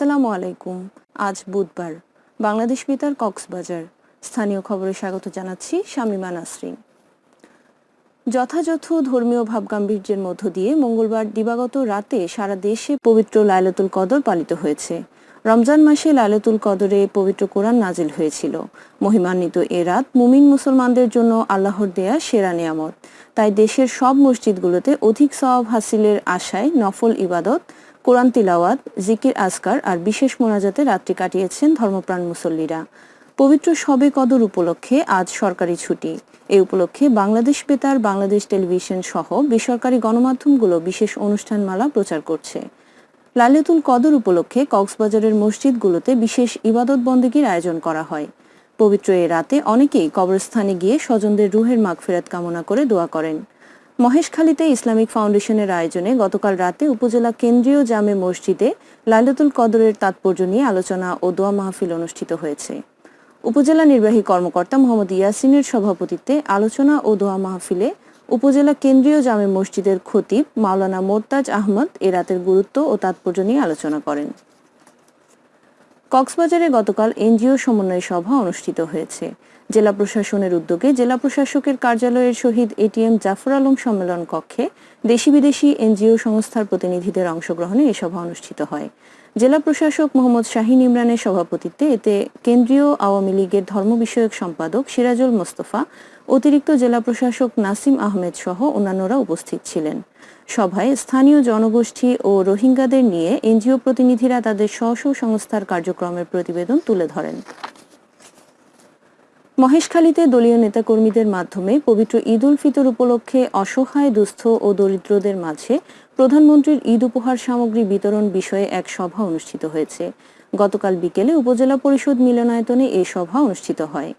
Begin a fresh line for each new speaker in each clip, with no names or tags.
আসসালামু আলাইকুম। আজ বুধবার, বাংলাদেশ বেতার কক্সবাজার। স্থানীয় খবরে স্বাগত জানাচ্ছি শামিমা নাসরিন। যথাযথ ধর্মীয় ভাবগাম্ভীর্যের মধ্য দিয়ে মঙ্গলবার দিবাগত রাতে সারা দেশে পবিত্র লাইলাতুল কদর পালিত হয়েছে। রমজান মাসে লাইলাতুল কদরে পবিত্র কোরআন নাজিল হয়েছিল। মহিমান্বিত এ রাত মুমিন মুসলমানদের জন্য আল্লাহর দেয়া সেরা নিয়ামত। তাই দেশের সব মসজিদগুলোতে অধিক সওয়াব হাসিলের আশায় নফল ইবাদত কোরআন তিলাওয়াত, জিকির আসকার আর বিশেষ মোনাজাতে রাত্রি কাটিয়েছেন ধর্মপ্রাণ মুসল্লিরা। পবিত্র সবে কদর উপলক্ষে আজ সরকারি ছুটি। এ উপলক্ষে বাংলাদেশ বেতার, বাংলাদেশ টেলিভিশন সহ বেসরকারি গণমাধ্যমগুলো বিশেষ অনুষ্ঠানমালা প্রচার করছে। লালিতুল কদর উপলক্ষে কক্সবাজারের মসজিদগুলোতে বিশেষ ইবাদত বন্দীগীর আয়োজন করা হয়। পবিত্র এ রাতে অনেকেই কবরস্থানে গিয়ে স্বজনদের রুহের মাগফেরাত কামনা করে দোয়া করেন। মহেশখালীতে ইসলামিক ফাউন্ডেশনের আয়োজনে গতকাল রাতে উপজেলা কেন্দ্রীয় জামে মসজিদে লাইলাতুল কদরের তাৎপর্য নিয়ে আলোচনা ও দোয়া মাহফিল অনুষ্ঠিত হয়েছে। উপজেলা নির্বাহী কর্মকর্তা মোহাম্মদ ইয়াসিনের সভাপতিত্বে আলোচনা ও দোয়া মাহফিলে উপজেলা কেন্দ্রীয় জামে মসজিদের খতিব মাওলানা মোরতাজ আহমদ এ রাতের গুরুত্ব ও তাৎপর্য নিয়ে আলোচনা করেন। কক্সবাজারে গতকাল এনজিও সমন্বয় সভা অনুষ্ঠিত হয়েছে। জেলা প্রশাসনের উদ্যোগে জেলা প্রশাসকের কার্যালয়ের শহীদ এটিএম জাফর আলম সম্মেলন কক্ষে দেশি বিদেশি এনজিও সংস্থার প্রতিনিধিদের অংশগ্রহণে এ সভা অনুষ্ঠিত হয়। জেলা প্রশাসক মোহাম্মদ শাহিন ইমরানের সভাপতিত্বে এতে কেন্দ্রীয় আওয়ামী লীগের ধর্ম বিষয়ক সম্পাদক সিরাজুল মোস্তফা, অতিরিক্ত জেলা প্রশাসক নাসিম আহমেদ সহ অন্যান্যরা উপস্থিত ছিলেন। সভায় স্থানীয় জনগোষ্ঠী ও রোহিঙ্গাদের নিয়ে এনজিও প্রতিনিধিরা তাদের স্ব সংস্থার কার্যক্রমের প্রতিবেদন তুলে ধরেন। মহেশখালীতে দলীয় নেতাকর্মীদের মাধ্যমে পবিত্র ঈদ উল ফিতর উপলক্ষে অসহায়, দুস্থ ও দরিদ্রদের মাঝে প্রধানমন্ত্রীর ঈদ উপহার সামগ্রী বিতরণ বিষয়ে এক সভা অনুষ্ঠিত হয়েছে। গতকাল বিকেলে উপজেলা পরিষদ মিলনায়তনে এই সভা অনুষ্ঠিত হয়।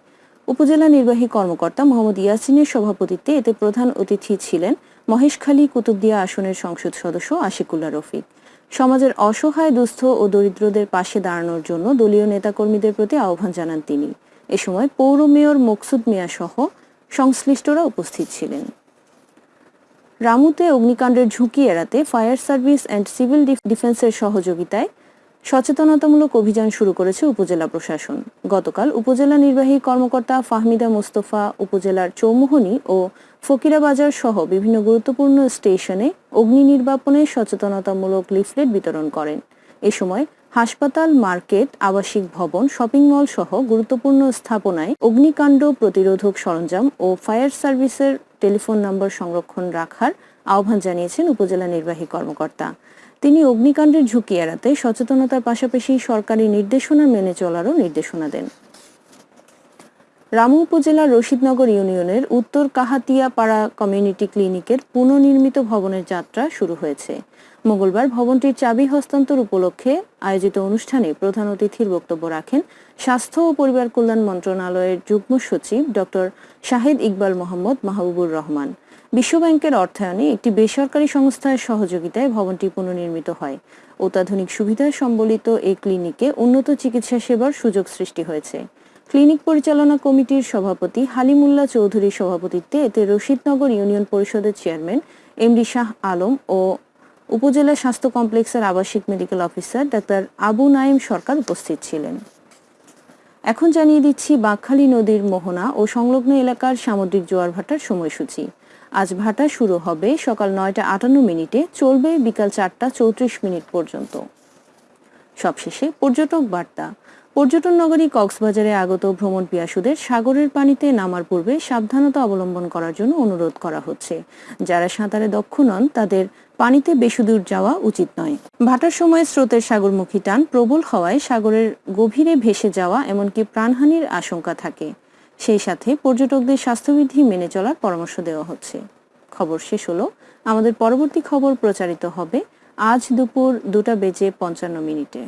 উপজেলা নির্বাহী কর্মকর্তা মোহাম্মদ ইয়াসিনের সভাপতিত্বে এতে প্রধান অতিথি ছিলেন মহেশখালী কুতুবদিয়া আসনের সংসদ সদস্য আশিকুল্লা রফিক। সমাজের অসহায়, দুস্থ ও দরিদ্রদের পাশে দাঁড়ানোর জন্য দলীয় নেতাকর্মীদের প্রতি আহ্বান জানান তিনি। এ সময় পৌর মেয়র মকসুদ মিয়া সহ সংশ্লিষ্টরা উপস্থিত ছিলেন। রামুতে অগ্নিকাণ্ডের ঝুঁকি এড়াতে ফায়ার সার্ভিস অ্যান্ড সিভিল ডিফেন্সের সহযোগিতায় সচেতনতামূলক অভিযান শুরু করেছে উপজেলা প্রশাসন। গতকাল উপজেলা নির্বাহী কর্মকর্তা ফাহমিদা মোস্তফা, উপজেলার চৌমুহনী ও ফকিরাবাজার সহ বিভিন্ন গুরুত্বপূর্ণ স্টেশনে অগ্নি নির্বাপনে সচেতনতামূলক লিফলেট বিতরণ করেন। এ সময় হাসপাতাল, মার্কেট, আবাসিক ভবন, শপিং মল সহ গুরুত্বপূর্ণ স্থাপনায় অগ্নিকাণ্ড প্রতিরোধক সরঞ্জাম ও ফায়ার সার্ভিসের টেলিফোন নম্বর সংরক্ষণ রাখার আহ্বান জানিয়েছেন উপজেলা নির্বাহী কর্মকর্তা। তিনি অগ্নিকাণ্ডের ঝুঁকি এড়াতে সচেতনতার পাশাপাশি সরকারি নির্দেশনা মেনে চলারও নির্দেশনা দেন। রামু উপজেলার রশিদনগর ইউনিয়নের উত্তর কাহাতিয়া পাড়া কমিউনিটি ক্লিনিকের পুনর্নির্মিত ভবনের যাত্রা শুরু হয়েছে। মঙ্গলবার ভবনটির চাবি হস্তান্তর উপলক্ষে আয়োজিত অনুষ্ঠানে প্রধান অতিথির বক্তব্য রাখেন স্বাস্থ্য ও পরিবার কল্যাণ মন্ত্রণালয়ের যুগ্ম সচিব ডক্টর শাহিদ ইকবাল মোহাম্মদ মাহবুবুর রহমান। বিশ্বব্যাংকের অর্থায়নে একটি বেসরকারি সংস্থার সহযোগিতায় ভবনটি পুনর্নির্মিত হয়। অত্যাধুনিক সুবিধা সম্বলিত এই ক্লিনিকে উন্নত চিকিৎসা সেবার সুযোগ সৃষ্টি হয়েছে। ক্লিনিক পরিচালনা কমিটির সভাপতি হালিমুল্লাহ চৌধুরীর সভাপতিত্বে এতে রশিদনগর ইউনিয়ন পরিষদের চেয়ারম্যান এমডি শাহ আলম ও উপজেলা স্বাস্থ্য কমপ্লেক্সের আবাসিক medical officer doctor Abu Naim Sarkar উপস্থিত ছিলেন। এখন জানিয়ে দিচ্ছি বাঘখালী নদীর মোহনা ও সংলগ্ন এলাকার সামুদ্রিক জোয়ার ভাটার সময়সূচি। আজ ভাটা শুরু হবে সকাল নয়টা আটান্ন মিনিটে, চলবে বিকাল চারটা চৌত্রিশ মিনিট পর্যন্ত। সবশেষে পর্যটক বার্তা। পর্যটন নগরী কক্সবাজারে আগত ভ্রমণ পিয়াসুদের সাগরের পানিতে নামার পূর্বে সাবধানতা অবলম্বন করার জন্য অনুরোধ করা হচ্ছে। যারা সাঁতারে দক্ষ নন, তাদের পানিতে বেশি দূর যাওয়া উচিত নয়। ভাটার সময় স্রোতের সাগরমুখী টান প্রবল হওয়ায় সাগরের গভীরে ভেসে যাওয়া এমনকি প্রাণহানির আশঙ্কা থাকে। সেই সাথে পর্যটকদের স্বাস্থ্যবিধি মেনে চলার পরামর্শ দেওয়া হচ্ছে। খবর শেষ হলো। আমাদের পরবর্তী খবর প্রচারিত হবে আজ দুপুর দুটা বেজে পঞ্চান্ন মিনিটে।